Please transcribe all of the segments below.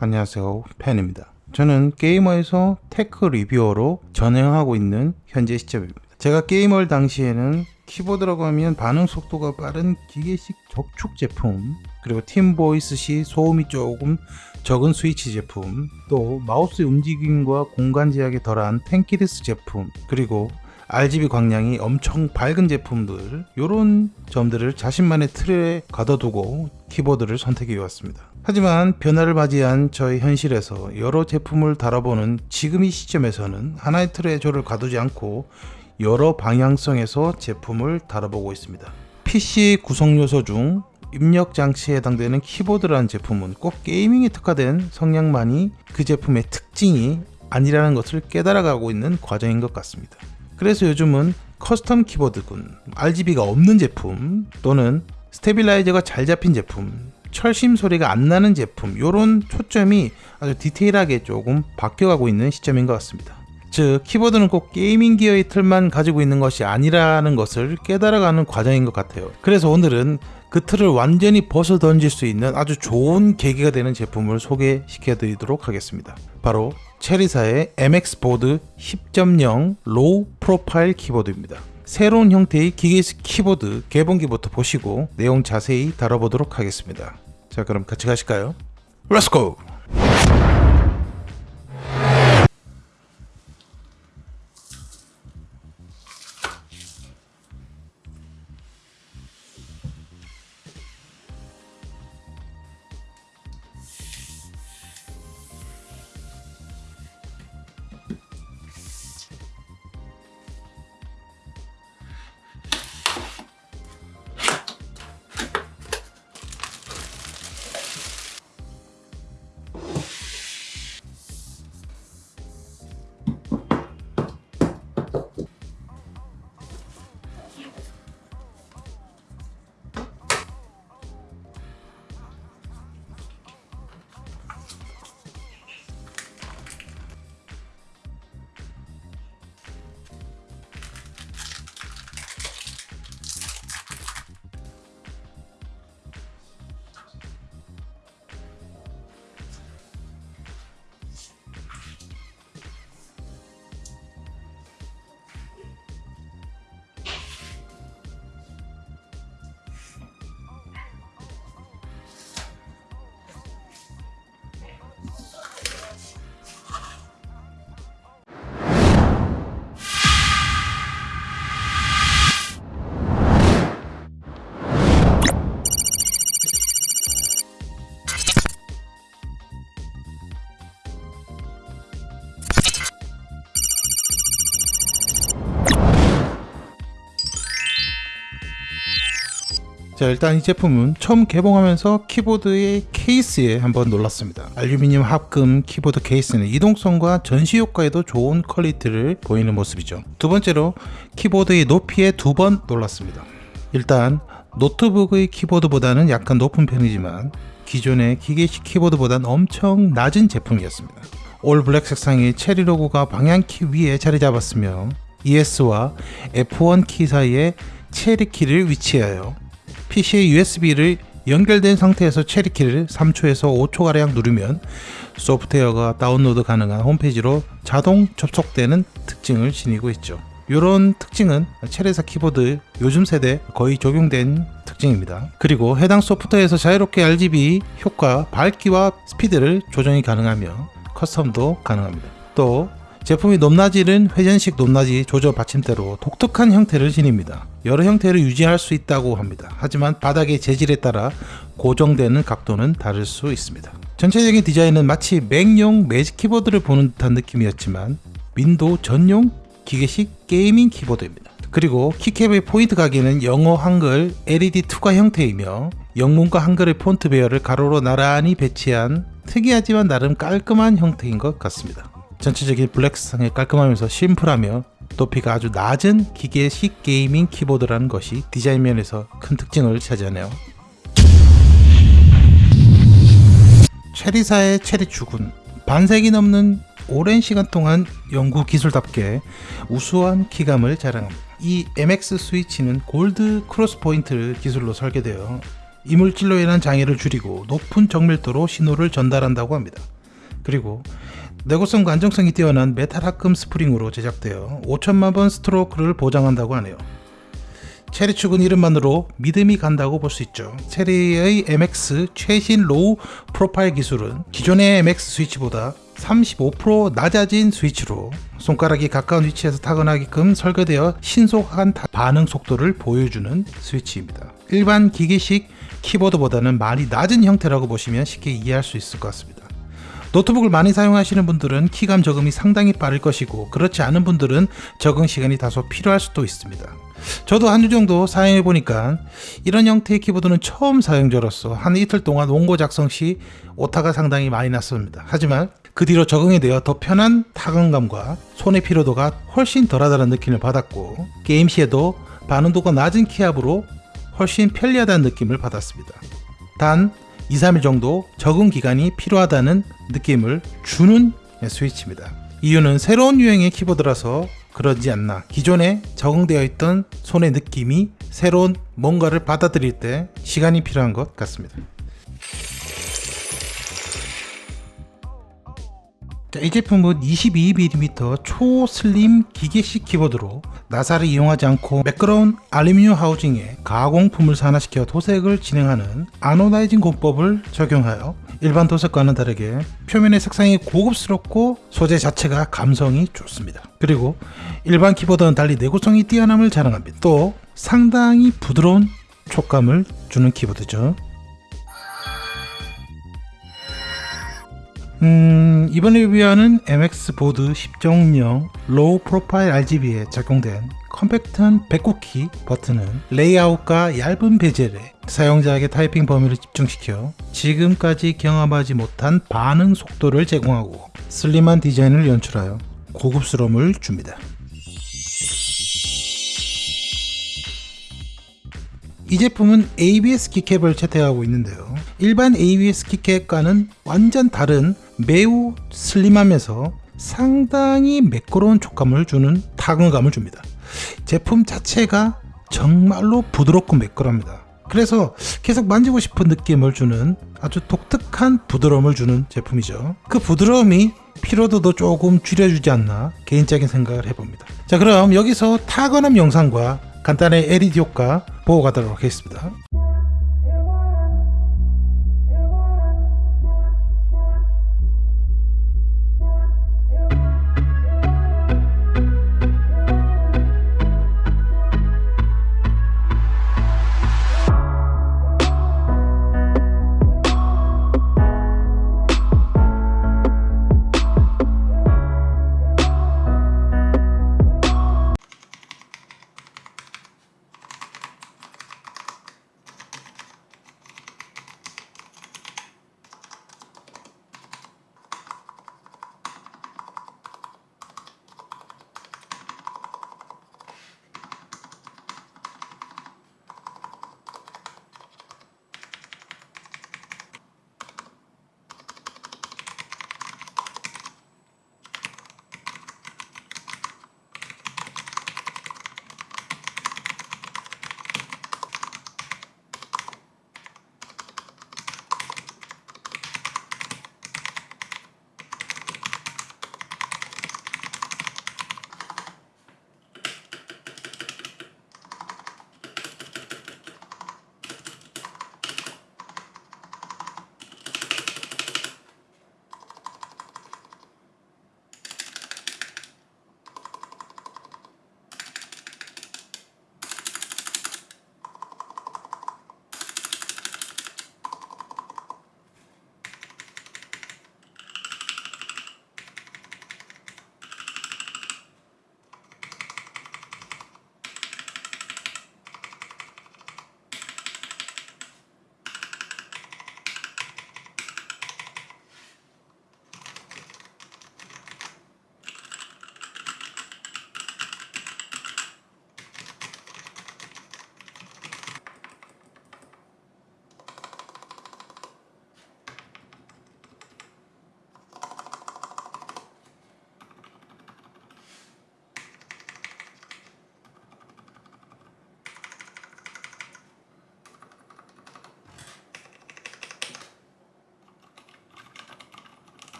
안녕하세요. 팬입니다. 저는 게이머에서 tech reviewer로 전향하고 있는 현재 시점입니다. 제가 게이머 당시에는 키보드라고 하면 반응 속도가 빠른 기계식 적축 제품 그리고 팀보이스 시 소음이 조금 적은 스위치 제품 또 마우스의 움직임과 공간 제약이 덜한 tenkeyless 제품 그리고 RGB 광량이 엄청 밝은 제품들 이런 점들을 자신만의 틀에 가둬두고 키보드를 선택해 왔습니다. 하지만 변화를 맞이한 저의 현실에서 여러 제품을 다뤄보는 지금 이 시점에서는 하나의 틀에 저를 가두지 않고 여러 방향성에서 제품을 다뤄보고 있습니다. PC 구성 요소 중 입력 장치에 해당되는 키보드라는 제품은 꼭 gaming에 특화된 성향만이 그 제품의 특징이 아니라는 것을 깨달아가고 있는 과정인 것 같습니다. 그래서 요즘은 custom 키보드군, RGB가 없는 제품 또는 stabilizer가 잘 잡힌 제품, 철심 소리가 안 나는 제품 이런 초점이 아주 디테일하게 조금 바뀌어가고 있는 시점인 것 같습니다. 즉 키보드는 꼭 gaming gear의 틀만 가지고 있는 것이 아니라는 것을 깨달아가는 과정인 것 같아요. 그래서 오늘은 그 틀을 완전히 벗어 던질 수 있는 아주 좋은 계기가 되는 제품을 소개시켜 드리도록 하겠습니다. 바로 체리사의 MX 보드 10.0 low profile 키보드입니다. 새로운 형태의 기계식 키보드 개봉기부터 보시고 내용 자세히 다뤄보도록 하겠습니다. 자 그럼 같이 가실까요? 렛츠고! 자 일단 이 제품은 처음 개봉하면서 키보드의 케이스에 한번 놀랐습니다. 알루미늄 합금 키보드 케이스는 이동성과 전시 효과에도 좋은 퀄리티를 보이는 모습이죠. 두 번째로 키보드의 높이에 두 번 놀랐습니다. 일단 노트북의 키보드보다는 약간 높은 편이지만 기존의 기계식 키보드보다는 엄청 낮은 제품이었습니다. all black 색상의 체리 로고가 방향키 위에 자리 잡았으며 ESC와 F1 키 사이에 체리 키를 위치하여 PC의 USB를 연결된 상태에서 체리키를 3초에서 5초가량 누르면 소프트웨어가 다운로드 가능한 홈페이지로 자동 접속되는 특징을 지니고 있죠. 이런 특징은 체리사 키보드 요즘 세대 거의 적용된 특징입니다. 그리고 해당 소프트웨어에서 자유롭게 RGB 효과, 밝기와 스피드를 조정이 가능하며 custom도 가능합니다. 또 제품의 높낮이는 회전식 높낮이 조절 받침대로 독특한 형태를 지닙니다. 여러 형태를 유지할 수 있다고 합니다. 하지만 바닥의 재질에 따라 고정되는 각도는 다를 수 있습니다. 전체적인 디자인은 마치 맥용 매직 키보드를 보는 듯한 느낌이었지만 윈도우 전용 기계식 gaming 키보드입니다. 그리고 keycap의 폰트 각인은 영어 한글 LED 투과 형태이며 영문과 한글의 폰트 배열을 가로로 나란히 배치한 특이하지만 나름 깔끔한 형태인 것 같습니다. 전체적인 블랙 색상에 깔끔하면서 심플하며 높이가 아주 낮은 기계식 gaming 키보드라는 것이 디자인 면에서 큰 특징을 차지하네요. 체리사의 체리 축은 반세기 넘는 오랜 시간 동안 연구 기술답게 우수한 키감을 자랑합니다. 이 MX 스위치는 gold cross point 기술로 설계되어 이물질로 인한 장애를 줄이고 높은 정밀도로 신호를 전달한다고 합니다. 그리고 내구성과 안정성이 뛰어난 메탈 합금 스프링으로 제작되어 5천만 번 스트로크를 보장한다고 하네요. 체리 축은 이름만으로 믿음이 간다고 볼 수 있죠. 체리의 MX 최신 low profile 기술은 기존의 MX 스위치보다 35% 낮아진 스위치로 손가락이 가까운 위치에서 타건하게끔 설계되어 신속한 다- 반응 속도를 보여주는 스위치입니다. 일반 기계식 키보드보다는 많이 낮은 형태라고 보시면 쉽게 이해할 수 있을 것 같습니다. 노트북을 많이 사용하시는 분들은 키감 적응이 상당히 빠를 것이고 그렇지 않은 분들은 적응 시간이 다소 필요할 수도 있습니다. 저도 한 주 정도 사용해 보니까 이런 형태의 키보드는 처음 사용자로서 한 이틀 동안 원고 작성 시 오타가 상당히 많이 났습니다. 하지만 그 뒤로 적응이 되어 더 편한 타건감과 손의 피로도가 훨씬 덜하다는 느낌을 받았고 게임 시에도 반응도가 낮은 키압으로 훨씬 편리하다는 느낌을 받았습니다. 단 2, 3일 정도 적응 기간이 필요하다는 느낌을 주는 스위치입니다. 이유는 새로운 유행의 키보드라서 그러지 않나. 기존에 적응되어 있던 손의 느낌이 새로운 뭔가를 받아들일 때 시간이 필요한 것 같습니다. 자, 이 제품은 22mm 초슬림 기계식 키보드로 나사를 이용하지 않고 매끄러운 알루미늄 하우징에 가공품을 산화시켜 도색을 진행하는 anodizing 공법을 적용하여 일반 도색과는 다르게 표면의 색상이 고급스럽고 소재 자체가 감성이 좋습니다. 그리고 일반 키보드와는 달리 내구성이 뛰어남을 자랑합니다. 또 상당히 부드러운 촉감을 주는 키보드죠. 음, 이번에 리뷰하는 MX 보드 10.0 low profile RGB에 적용된 컴팩트한 백쿠키 버튼은 레이아웃과 얇은 bezel에 사용자에게 타이핑 범위를 집중시켜 지금까지 경험하지 못한 반응 속도를 제공하고 슬림한 디자인을 연출하여 고급스러움을 줍니다. 이 제품은 ABS 키캡을 채택하고 있는데요. 일반 ABS 키캡과는 완전 다른 매우 슬림하면서 상당히 매끄러운 촉감을 주는 타건감을 줍니다. 제품 자체가 정말로 부드럽고 매끄럽니다. 그래서 계속 만지고 싶은 느낌을 주는 아주 독특한 부드러움을 주는 제품이죠. 그 부드러움이 피로도도 조금 줄여주지 않나 개인적인 생각을 해봅니다. 자 그럼 여기서 타건함 영상과 간단한 LED 효과 보고 가도록 하겠습니다.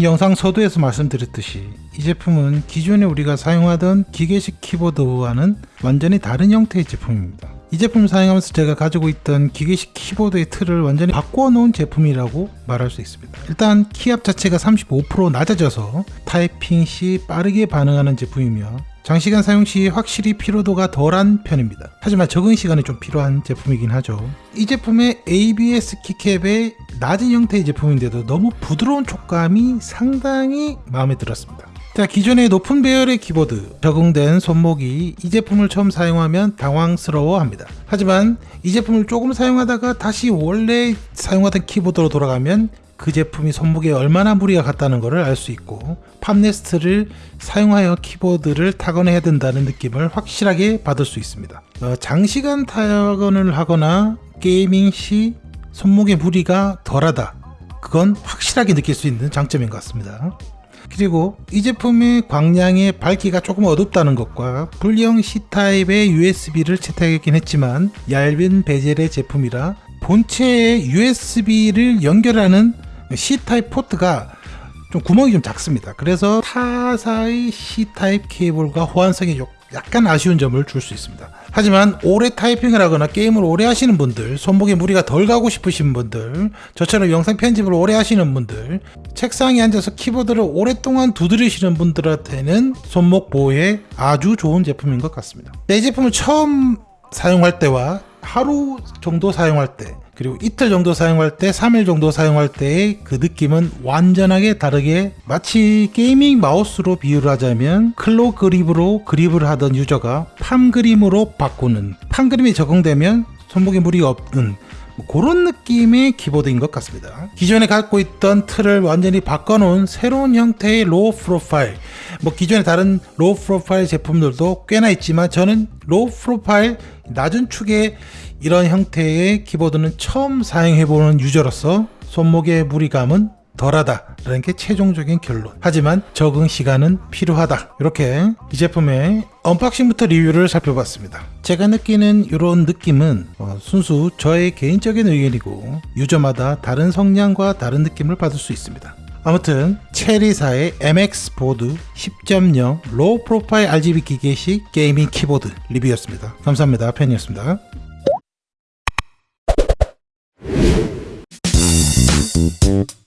영상 서두에서 말씀드렸듯이 이 제품은 기존에 우리가 사용하던 기계식 키보드와는 완전히 다른 형태의 제품입니다. 이 제품 사용하면서 제가 가지고 있던 기계식 키보드의 틀을 완전히 바꿔 놓은 제품이라고 말할 수 있습니다. 일단 키압 자체가 35% 낮아져서 타이핑 시 빠르게 반응하는 제품이며 장시간 사용 시 확실히 피로도가 덜한 편입니다. 하지만 적응 시간이 좀 필요한 제품이긴 하죠. 이 제품의 ABS keycap의 낮은 형태의 제품인데도 너무 부드러운 촉감이 상당히 마음에 들었습니다. 자, 기존의 높은 배열의 키보드 적응된 손목이 이 제품을 처음 사용하면 당황스러워 합니다. 하지만 이 제품을 조금 사용하다가 다시 원래 사용하던 키보드로 돌아가면 그 제품이 손목에 얼마나 무리가 갔다는 것을 알 수 있고 팝네스트를 사용하여 키보드를 타건해야 된다는 느낌을 확실하게 받을 수 있습니다. 어, 장시간 타건을 하거나 gaming 시 손목의 무리가 덜하다. 그건 확실하게 느낄 수 있는 장점인 것 같습니다. 그리고 이 제품의 광량의 밝기가 조금 어둡다는 것과 불량 C타입의 USB를 채택했긴 했지만 얇은 베젤의 제품이라 본체에 USB를 연결하는 C타입 포트가 좀 구멍이 좀 작습니다. 그래서 타사의 C타입 케이블과 호환성이 약간 아쉬운 점을 줄 수 있습니다. 하지만 오래 타이핑을 하거나 게임을 오래 하시는 분들, 손목에 무리가 덜 가고 싶으신 분들, 저처럼 영상 편집을 오래 하시는 분들, 책상에 앉아서 키보드를 오랫동안 두드리시는 분들한테는 손목 보호에 아주 좋은 제품인 것 같습니다. 이 제품을 처음 사용할 때와 하루 정도 사용할 때 그리고 이틀 정도 사용할 때 3일 정도 사용할 때의 그 느낌은 완전하게 다르게 마치 gaming 마우스로 비유를 하자면 claw grip으로 그립을 하던 유저가 palm grip으로 바꾸는 palm grip이 적용되면 손목에 무리가 없는 뭐 그런 느낌의 키보드인 것 같습니다. 기존에 갖고 있던 틀을 완전히 바꿔놓은 새로운 형태의 low profile 뭐 기존의 다른 low profile 제품들도 꽤나 있지만 저는 low profile 낮은 축의 이런 형태의 키보드는 처음 사용해보는 유저로서 손목의 무리감은 덜하다 라는 게 최종적인 결론. 하지만 적응 시간은 필요하다. 이렇게 이 제품의 unboxing부터 리뷰를 살펴봤습니다. 제가 느끼는 이런 느낌은 어, 순수 저의 개인적인 의견이고 유저마다 다른 성향과 다른 느낌을 받을 수 있습니다. 아무튼 체리사의 MX 보드 10.0 low profile RGB 기계식 gaming 키보드 리뷰였습니다. 감사합니다. 팬이었습니다. Mm-hmm.